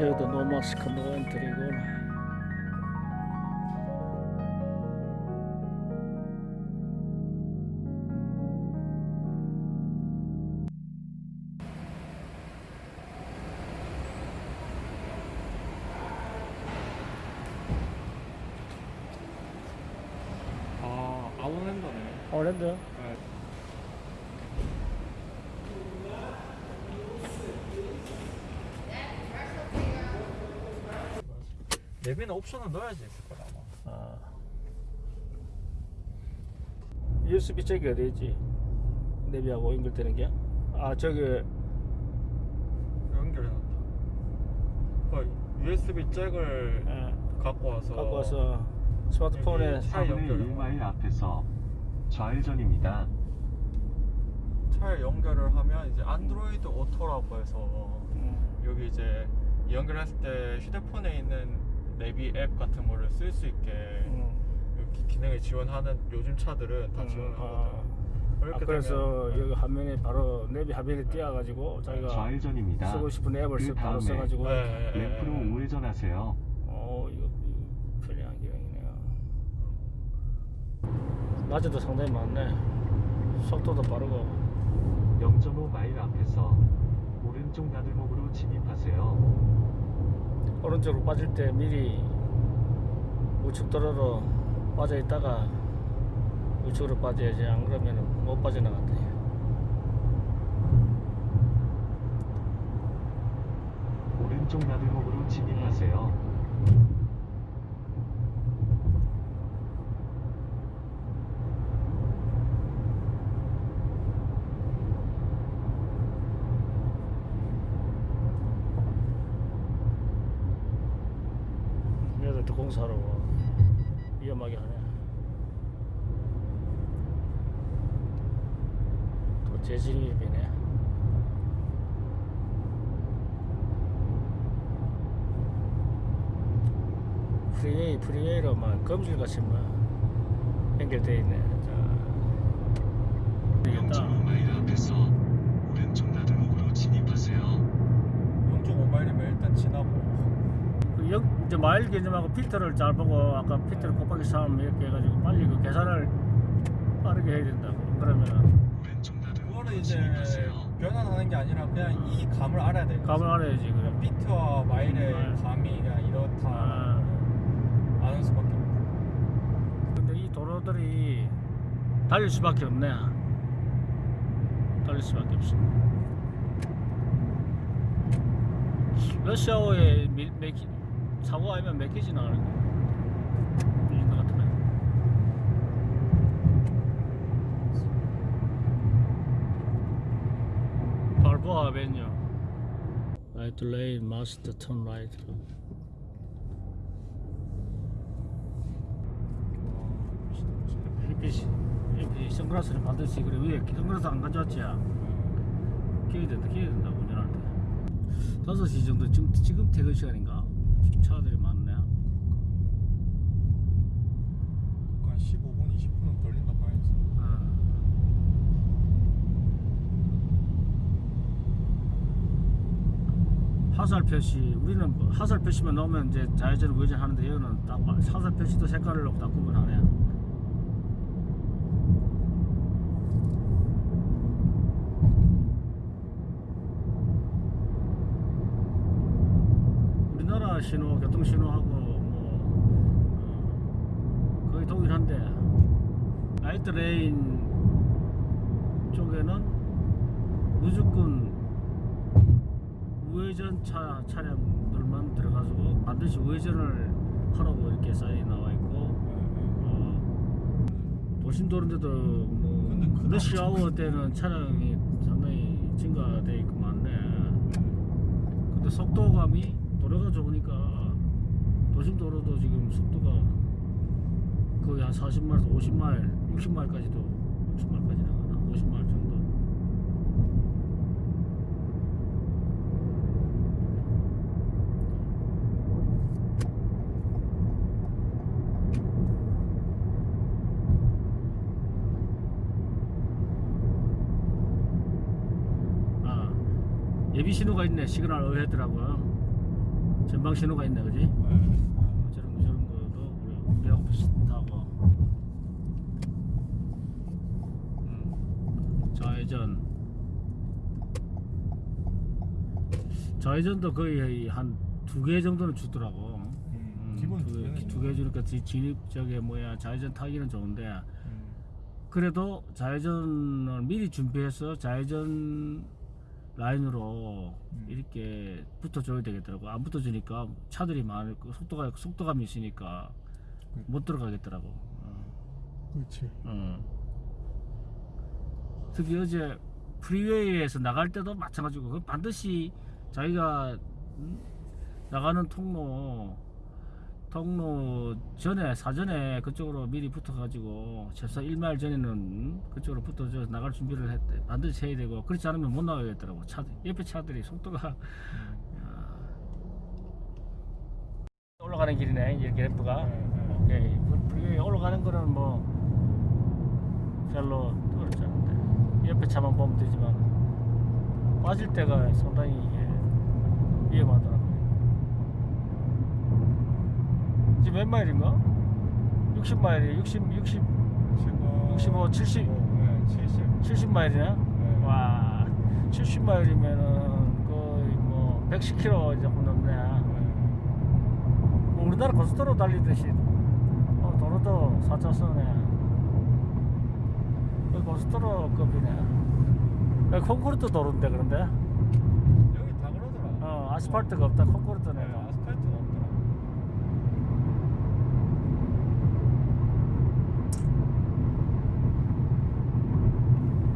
여기도 노마스크 노 엔트리고 아 아웃랜더네 오랜드 내비는 옵션을 넣어야지 있을 거다 아마 아. USB 잭이 어디 있지? 내비하고 연결되는 게? 아 저기 연결해놨다 그 USB 잭을 예, 갖고 와서 갖고 와서 스마트폰에 차에 4분의 연결을 1마일 앞에서 좌회전입니다. 차에 연결을 하면 이제 안드로이드 오토라고 해서 음, 네. 여기 이제 연결했을 때 휴대폰에 있는 내비 앱 같은 거를 쓸 수 있게 음. 이렇게 기능을 지원하는 요즘 차들은 다 음, 지원하거든 아. 그렇게 아, 그래서 되면- 여기 화면에 바로 내비 화면에 띄어가지고 자기가 좌회전입니다. 쓰고 싶은 앱을 쓰- 그 바로 다음에 써가지고 네, 네, 램프로 네. 우회전하세요. 어 이거, 이거 편리한 기능이네요 낮에도 상당히 많네 속도도 빠르고 0.5 마일 앞에서 오른쪽 나들목으로 진입하세요. 오른쪽으로 빠질 때 미리 우측 도로로 빠져 있다가 우측으로 빠져야지 안 그러면 못 빠져나간대 오른쪽 나들목으로 진입하세요. 얘들 또 공사하러 와. 위험하게 하네 또 재진입이네. freeway freeway로만 거미줄같이 뭐 연결돼 있네. 자. 되겠다. 0.5마일 앞에서 오른쪽 나들목으로 진입하세요. 0.5마일이면 일단 지나고. 그 역, 이제 마일 개념하고 필터를 잘 보고 아까 필터를 곱하기 3 이렇게 해가지고 빨리 그 계산을 빠르게 해야 된다고. 그러면 거는 이제 진입하세요. 변환하는 게 아니라 그냥 이 감을 알아야 돼요 감을 알아야지 그래 비트와 마일의 음, 감이 그냥 이렇다. 아, 아는 수밖에 없고. 근데 이 도로들이 달릴 수밖에 없네. 달릴 수밖에 없어. 러시아어에 사고 아니면 몇 개 지 나가는 거야 아벤유 Right lane must turn right. 햇빛이 햇빛이 선글라스를 반드시 그래 위에 선글라스 안 가져왔지 끼워야 된다 끼워야 된다 운전할 때. 5시 정도 지금, 지금 퇴근 시간인가? 차들이 많네 한 15분 20분은 걸린다 봐야지 아. 화살 표시 우리는 뭐 화살 표시만 넣으면 이제 좌회전 우회전 하는데 여기는 딱 화살 표시도 색깔을 넣고 다 구분하네 우리나라 신호 교통 신호하고 뭐 어, 거의 동일한데 right lane 쪽에는 무조건 우회전 차 차량들만 들어가지고 반드시 우회전을 하라고 이렇게 사인이 나와 있고 어, 도심 도로인데도 뭐 근데 그날 러시 아워 때는 차량이 상당히 증가돼 있고 많네. 근데 속도감이 도로가 좋으니까 도심 도로도 지금 속도가 거의 한 40마일에서 50마일, 60마일까지도 60마일까지 나가나? 50마일 정도. 아, 예비 신호가 있네. 시그널 어했더라고요. 전방 신호가 있네, 그지? 네. 어, 저런 거 저런 거도 우리 우리하고 비슷하고. 음. 좌회전. 좌회전도 거의 한 두 개 정도는 주더라고. 음, 기본 두 개는 두개 주니까 지- 진입 저게 뭐야 좌회전 타기는 좋은데 음. 그래도 좌회전을 미리 준비해서 좌회전 라인으로 음. 이렇게 붙어줘야 되겠더라고. 안 붙어주니까 차들이 많을 거 속도가 속도감이 있으니까 그- 못 들어가겠더라고. 어. 그렇지. 어. 특히 어제 프리웨이에서 나갈 때도 마찬가지고 그 반드시 자기가 음, 나가는 통로 통로 전에 사전에 그쪽으로 미리 붙어가지고 최소 1마일 전에는 음, 그쪽으로 붙어서 나갈 준비를 했, 반드시 해야 되고 그렇지 않으면 못 나가겠더라고. 차 옆에 차들이 속도가. 음. 야. 올라가는 길이네 이제 그래프가. 네, 네. 오케이 그 프리웨이 올라가는 거는 뭐 별로 어렵지 않은데. 옆에 차만 보면 되지만 빠질 때가 상당히 이게 위험하더라고요 지금 몇 마일인가? 60마일이 60, 60, 지금 65, 70. 네, 70. 70 마일이나? 네. 와 70마일이면은 거의 뭐 110km 조금 넘네 네. 뭐 우리나라 고속도로 달리듯이 어, 도로도 4차선에 거의 고속도로급이네 콘크리트 도로인데 그런데 여기 다 그러더라. 어, 아스팔트가 없다 콘크리트네 네, 아스팔트가 없더라.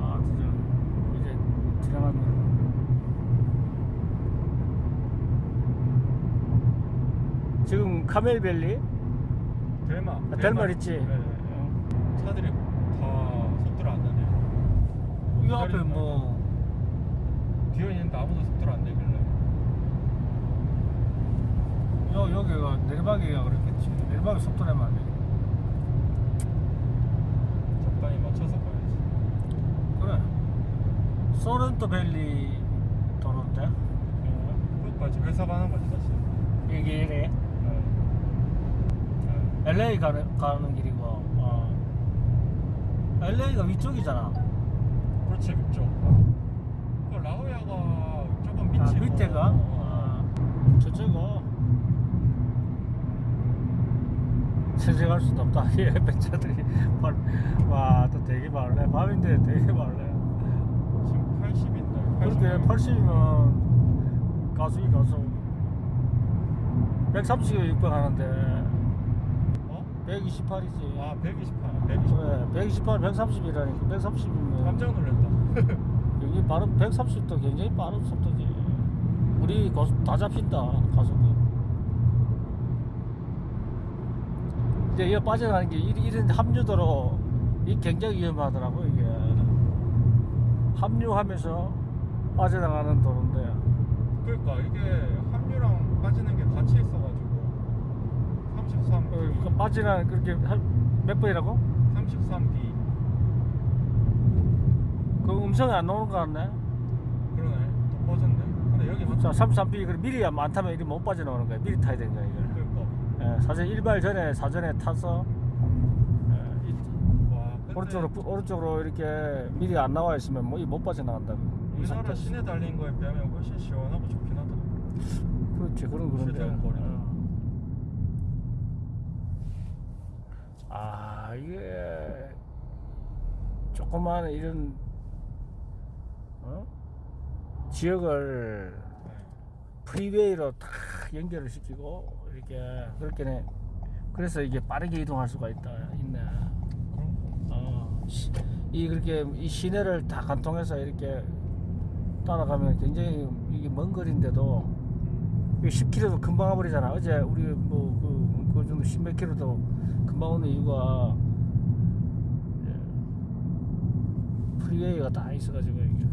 아 진짜 이제 지나가면 지금 카멜밸리 델마. 아, 델말 있지 네, 네, 네. 차들이 다 속도를 안 내네. 이 앞에 뭐 뒤에 있는데 아무도 속도를 안 내길래. 여, 여기가 내리막이가 그렇겠지 내리막에 속도 내면 안 돼. 적당히 맞춰서 가야지. 그래 소렌토 밸리 도로인데 그것까지 회사 가는 거지 사실. 이게 이래 네. 네. LA 가는, 가는 길이고 어. LA가 위쪽이잖아 그렇지 그쪽. 그 라오야가 조금 밑이고. 아, 밑에가 어. 아, 저쪽고 세세갈 수도 없다 이 옆에 차들이 와또 되게 많네 밤인데 되게 많네 지금 80인데. 그렇게 80이면 가속이 가속 130에 600 하는데 어? 128이지. 아 128. 128. 그래 128, 130이라니까. 130이면. 깜짝 놀랐다. 굉장히 빠른 130도 굉장히 빠른 속도지. 우리 고속 다 잡힌다 가속이. 이제 이거 빠져나가는 게 이- 이런 합류도로 이 굉장히 위험하더라고 이게. 합류하면서 빠져나가는 도로인데. 그러니까 이게 합류랑 빠지는 게 같이 있어가지고 33 어, 그 빠지나 그렇게 한 몇 번이라고? 33B 그 음성이 안 나오는 거 같네. 그러네. 또 빠졌네. 근데 여기 자 33B 그 미리 안 타면 이리 못 빠져나오는 거야. 미리 타야 되는 거야 이걸 그러니까 예, 사실 일발 전에 사전에 타서 예, 와 오른쪽으로 뿌- 오른쪽으로 이렇게 미리 안 나와 있으면 뭐 이 못 빠져나간다. 이 우리나라. 시내 달린 거에 비하면 훨씬 시원하고 좋긴 하다. 그렇지 그런 그런데. 최대한 거리도. 어. 아 이게 조그만 이런 어? 지역을 네. 프리웨이로 딱 연결을 시키고 이렇게 그렇게네. 그래서 이게 빠르게 이동할 수가 있다 있네. 어, 시- 이 그렇게 이 시내를 다 관통해서 이렇게 따라가면 굉장히 이게 먼 거리인데도 10km도 금방 와버리잖아. 어제 우리 뭐그 그 정도 10몇 킬로도 금방 오는 이유가 예, 프리웨이가 딱 있어가지고 이게.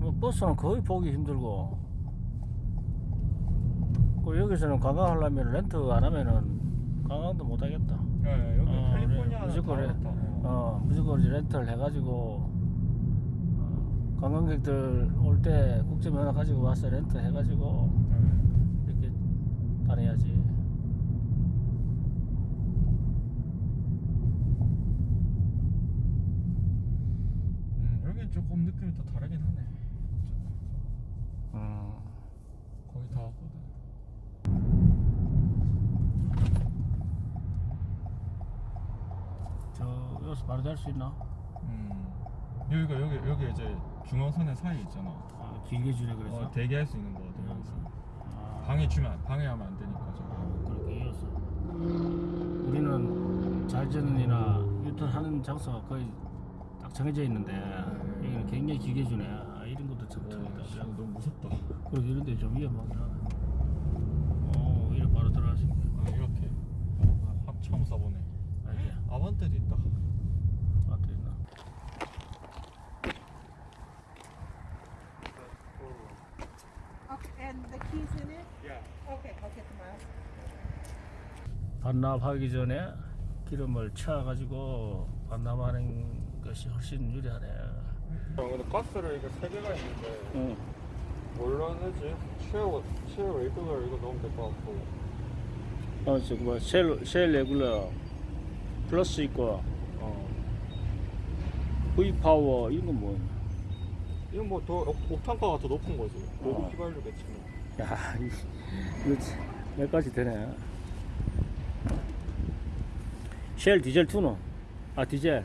뭐 버스는 거의 보기 힘들고 그 여기서는 관광하려면 렌트 안 하면은 관광도 못 하겠다. 네, 여기 어, 그래. 캘리포니아는 무조건. 그렇다 어. 어 무조건 렌트를 해가지고 어, 관광객들 올 때 국제면허 가지고 와서 렌트 해가지고 이렇게 다녀야지. 음, 여긴 조금 느낌이 또 다르긴 하네. 음. 거의 다 왔거든. 저 여기서 바로 잘수 있나? 음. 여기가 여기 여기 이제 중앙선의 사이 있잖아. 아, 길게 주네 그래서. 어, 대기할 수 있는 거거든 여기서. 아, 방해 주면 방해하면 안 되니까 저거. 어, 그렇게 이어서. 우리는 좌회전이나 유턴하는 장소가 거의 딱 정해져 있는데 여기는 굉장히 길게 주네. 아, 이런 것도 참 어, 탐이다. 씨, 너무 무섭다. 그리고 이런 데 좀 위험하긴 하네. 어, 이래 바로 있네. 아, 이렇게. 확 처음 써보네. 아반떼도 있다 있나? Okay, and the keys in it? Yeah. Okay, I'll get them out. 반납하기 전에 기름을 채워가지고 반납하는 것이 훨씬 유리하네. 근데 가스를 이게 세 개가 있는데 응. 뭘로 하지? Shell Shell regular 이거 넣으면 될 것 같고. 어, 저거 뭐, Shell, Shell regular plus 있고, 어, V 파워 이런 건 뭐? 이건 뭐더 옥탄가가 더 높은 거지. 어. 로고 휘발유겠지 뭐. 야, 이- 이거 참몇 가지 되네. 쉘 디젤 투노, 아 디젤.